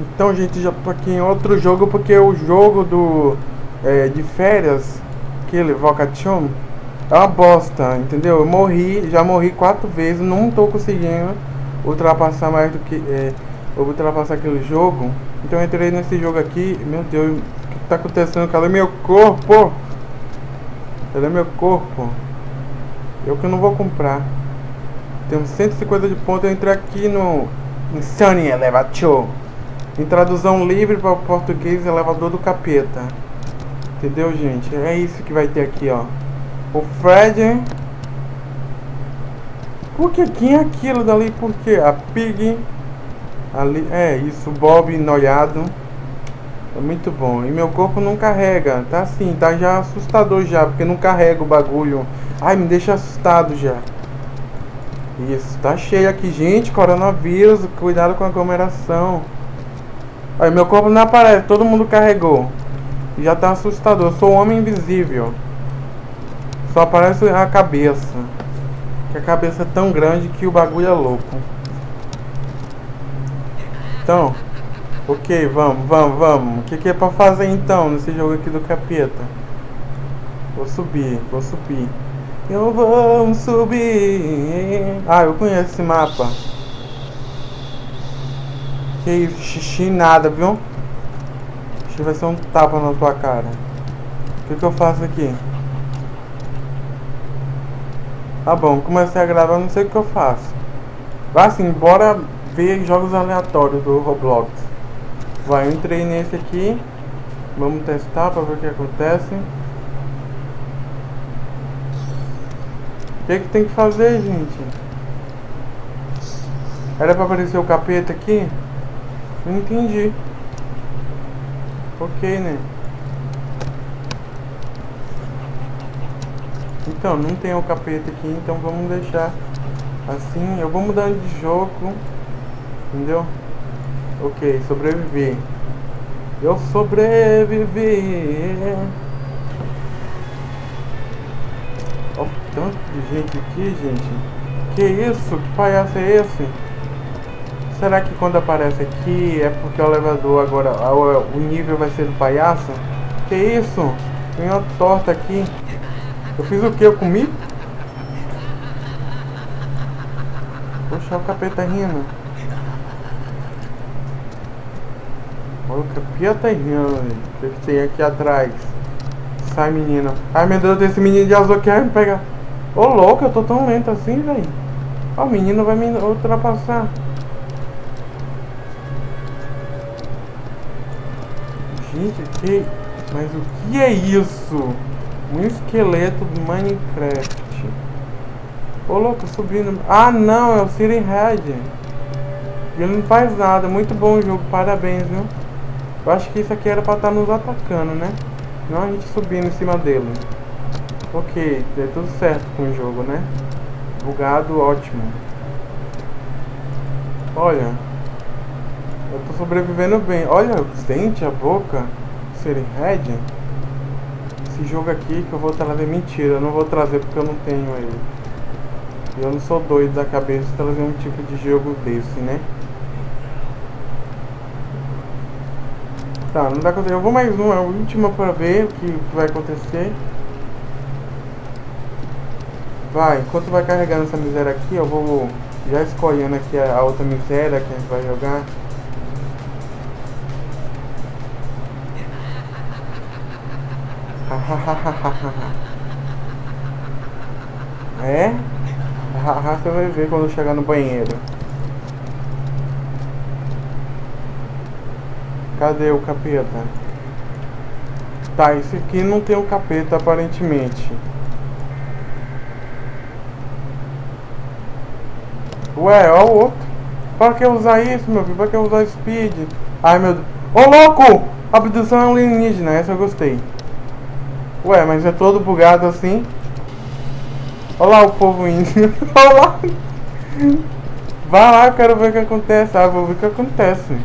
Então, gente, já tô aqui em outro jogo porque o jogo do é, de férias, aquele Vocation, é uma bosta, entendeu? Eu morri, já morri quatro vezes, não tô conseguindo ultrapassar mais do que é, ultrapassar aquele jogo. Então entrei nesse jogo aqui, meu Deus, o que tá acontecendo? Cadê meu corpo? Cadê meu corpo? Eu que não vou comprar. Temos 150 de pontos, eu entrei aqui no Insane Elevator. Em tradução livre para o português, elevador do capeta. Entendeu, gente? É isso que vai ter aqui, ó. O Fred. Por que? Quem é aquilo dali? Por que? A Pig. Ali. É, isso. Bob noiado. É muito bom. E meu corpo não carrega. Tá assim, tá já assustador já. Porque não carrega o bagulho. Ai, me deixa assustado já. Isso, tá cheio aqui, gente. Coronavírus. Cuidado com a aglomeração. Olha, meu corpo não aparece, todo mundo carregou. Já tá assustador. Eu sou um homem invisível. Só aparece a cabeça. Que a cabeça é tão grande que o bagulho é louco. Então, ok, vamos, vamos, vamos. O que, que é pra fazer então nesse jogo aqui do capeta? Vou subir, vou subir. Eu vou subir. Ah, eu conheço esse mapa. Que xixi nada, viu? Xixi vai ser um tapa na tua cara. O que, que eu faço aqui? Tá bom, comecei a gravar, não sei o que eu faço. Vai assim, bora ver jogos aleatórios do Roblox. Vai, eu entrei nesse aqui. Vamos testar pra ver o que acontece. O que, que tem que fazer, gente? Era pra aparecer o capeta aqui? Não entendi. Ok, né? Então, não tem o capeta aqui, então vamos deixar assim. Eu vou mudando de jogo. Entendeu? Ok, sobreviver. Eu sobrevivi. Olha tanto de gente aqui, gente. Que isso? Que palhaço é esse? Será que quando aparece aqui é porque o elevador agora, o nível vai ser do palhaço? Que isso? Tem uma torta aqui. Eu fiz o que? Eu comi? Poxa, o capeta rindo. Olha o capeta rindo, O que, que tem aqui atrás? Sai, menina. Ai, meu Deus, esse menino de azul quer me pegar. Ô, louco, eu tô tão lento assim, velho. Ó, o menino vai me ultrapassar. Gente, que... Mas o que é isso? Um esqueleto do Minecraft. Ô louco, subindo. Ah não, é o Siren Red. Ele não faz nada. Muito bom o jogo, parabéns, viu? Eu acho que isso aqui era pra estar tá nos atacando, né? Não a gente subindo em cima dele. Ok, deu tudo certo com o jogo, né? Bugado, ótimo. Olha. Eu tô sobrevivendo bem. Olha os dentes, a boca. Serem red. Esse jogo aqui que eu vou trazer. Mentira, eu não vou trazer porque eu não tenho ele. Eu não sou doido da cabeça trazer um tipo de jogo desse, né? Tá, não dá pra Eu vou mais uma, a última pra ver o que vai acontecer. Vai, enquanto vai carregando essa miséria aqui, eu vou já escolhendo aqui a outra miséria que a gente vai jogar. é? Você vai ver quando chegar no banheiro. Cadê o capeta? Tá, esse aqui não tem o capeta aparentemente. Ué, ó o outro. Pra que usar isso, meu filho? Pra que usar speed? Ai, meu Deus. Ô, louco! Abdução alienígena, essa eu gostei. Ué, mas é todo bugado assim. Olha lá o povo indo. Olha lá. Vai lá, eu quero ver o que acontece. Ah, vou ver o que acontece.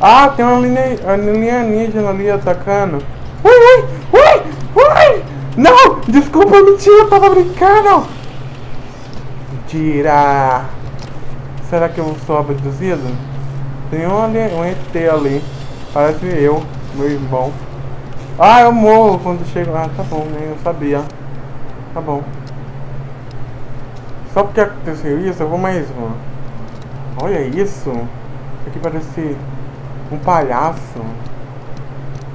Ah, tem uma linha alienígena ali atacando. Ui, ui, ui, ui! Não! Desculpa, mentira, eu tava brincando! Mentira! Será que eu sou abduzido? Tem um, um ET ali. Parece eu, meu irmão. Ah, eu morro quando chego. Ah, tá bom, né? Eu sabia. Tá bom. Só porque aconteceu isso, eu vou mais uma. Olha isso. Isso aqui parece um palhaço.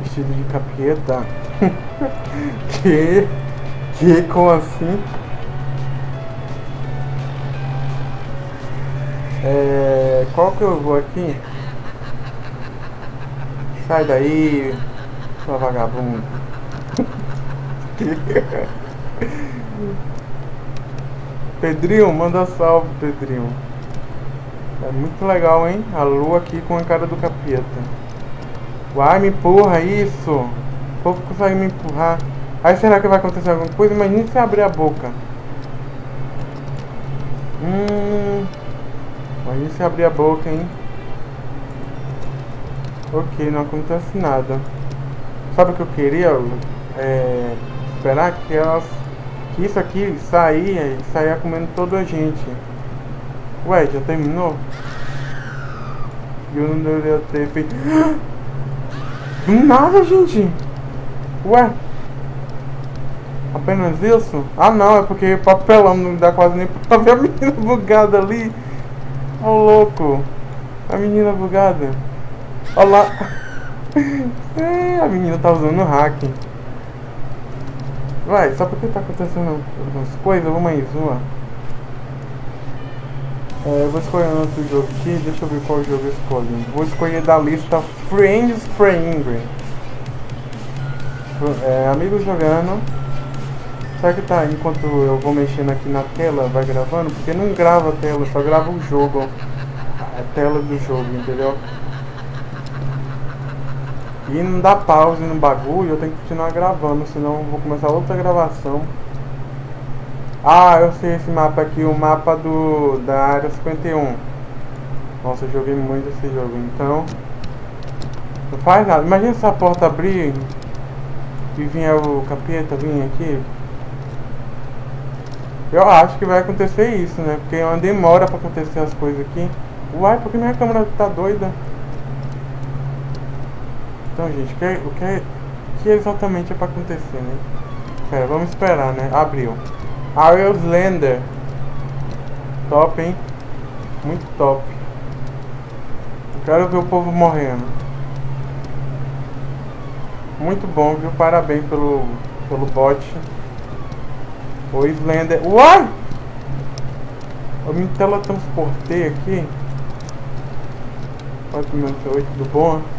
Vestido de capeta. que? Que? Como assim? É, qual que eu vou aqui? Sai daí, sua vagabundo. Pedrinho, manda salve, Pedrinho. É muito legal, hein? A lua aqui com a cara do capeta. Uai, me empurra isso. O povo consegue me empurrar. Aí será que vai acontecer alguma coisa? Imagina se abrir a boca. Hum. Imagina se abrir a boca, hein? Ok, não acontece nada. Sabe o que eu queria? É, esperar que elas. Que isso aqui saia e saia comendo toda a gente. Ué, já terminou? Eu não deveria ter feito. Do nada, gente! Ué? Apenas isso? Ah não, é porque papelão não dá quase nem pra ver a menina bugada ali. Ô oh, louco! A menina bugada. Olha lá. É, a menina tá usando hack. Vai, só porque tá acontecendo algumas coisas, vamos mais uma. É, eu vou escolher outro jogo aqui, deixa eu ver qual jogo eu escolho. Vou escolher da lista Friends Friend. É, amigos jogando. Será que tá enquanto eu vou mexendo aqui na tela, vai gravando? Porque não grava a tela, só grava o jogo. A tela do jogo, entendeu? E não dá pause no bagulho, eu tenho que continuar gravando, senão vou começar outra gravação. Ah, eu sei esse mapa aqui, o mapa do da área 51. Nossa, eu joguei muito esse jogo, então... Não faz nada. Imagina se a porta abrir e vinha o capeta, vinha aqui. Eu acho que vai acontecer isso, né? Porque é uma demora pra acontecer as coisas aqui. Uai, porque minha câmera tá doida? Então, gente, o que, é, o que, é, que exatamente é pra acontecer, né? Pera, vamos esperar, né? Abriu. Ariel's Lander. Top, hein? Muito top. Eu quero ver o povo morrendo. Muito bom, viu? Parabéns pelo, pelo bot. O Slender. Uai! Eu me teletransportei aqui. 498, tudo bom?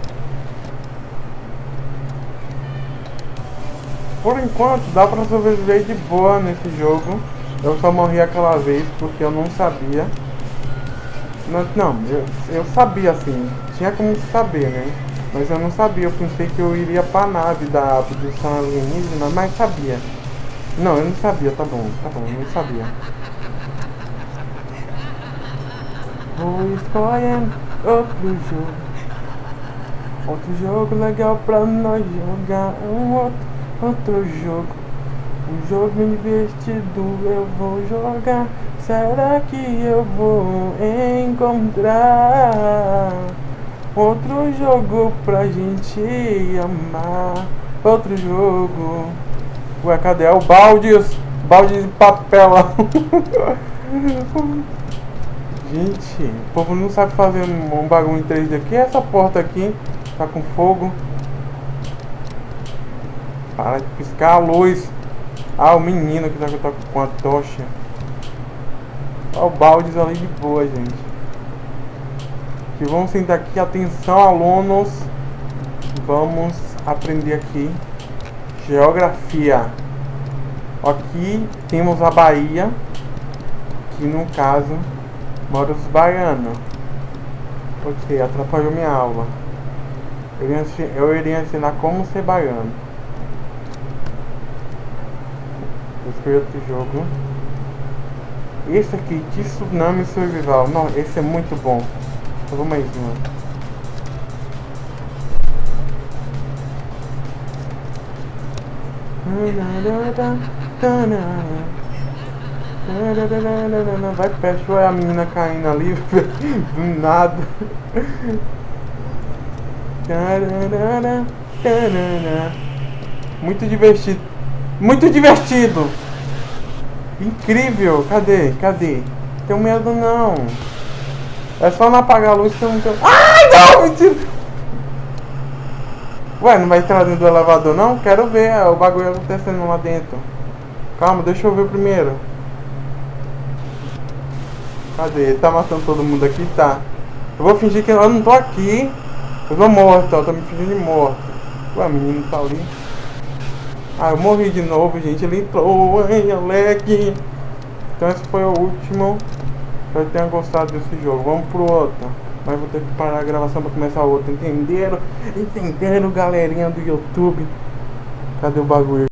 Por enquanto dá pra sobreviver de boa nesse jogo. Eu só morri aquela vez porque eu não sabia. Não, não eu, eu sabia assim, tinha como saber, né? Mas eu não sabia, eu pensei que eu iria pra nave da abdução alienígena, mas sabia. Não, eu não sabia, tá bom, tá bom, eu não sabia. Vou escolhendo outro jogo. Outro jogo legal pra nós jogar. Um outro outro jogo. Um jogo investido eu vou jogar. Será que eu vou encontrar outro jogo pra gente amar? Outro jogo. Ué, cadê? É o baldes. Balde de papel. gente, o povo não sabe fazer um bagulho em 3D aqui. Essa porta aqui tá com fogo. Para de piscar a luz. Ah, o menino que tá com a tocha. Olha o baldes ali de boa, gente. Que vamos sentar aqui. Atenção, alunos. Vamos aprender aqui. Geografia. Aqui temos a Bahia. Que no caso mora os baianos. Ok, atrapalhou minha aula. Eu iria ensinar como ser baiano. Escolhi outro jogo. Esse aqui, Tsunami Survival. Não, esse é muito bom. Eu vou mais uma. Vai perto, olha a menina caindo ali, do nada. Muito divertido. Muito divertido. Incrível. Cadê? Cadê? Tenho medo não. É só não apagar a luz que eu não tenho... Ai, não! Mentira! Ué, não vai entrar dentro do elevador não? Quero ver o bagulho acontecendo lá dentro. Calma, deixa eu ver primeiro. Cadê? Ele tá matando todo mundo aqui? Tá. Eu vou fingir que eu não tô aqui. Eu tô morto, ó. Tô me fingindo morto. Ué, o menino tá ali. Ah, eu morri de novo, gente. Ele entrou. Ai, Alec. Então esse foi o último. Espero que tenham gostado desse jogo. Vamos pro outro. Mas vou ter que parar a gravação pra começar o outro. Entenderam? Entenderam, galerinha do YouTube? Cadê o bagulho?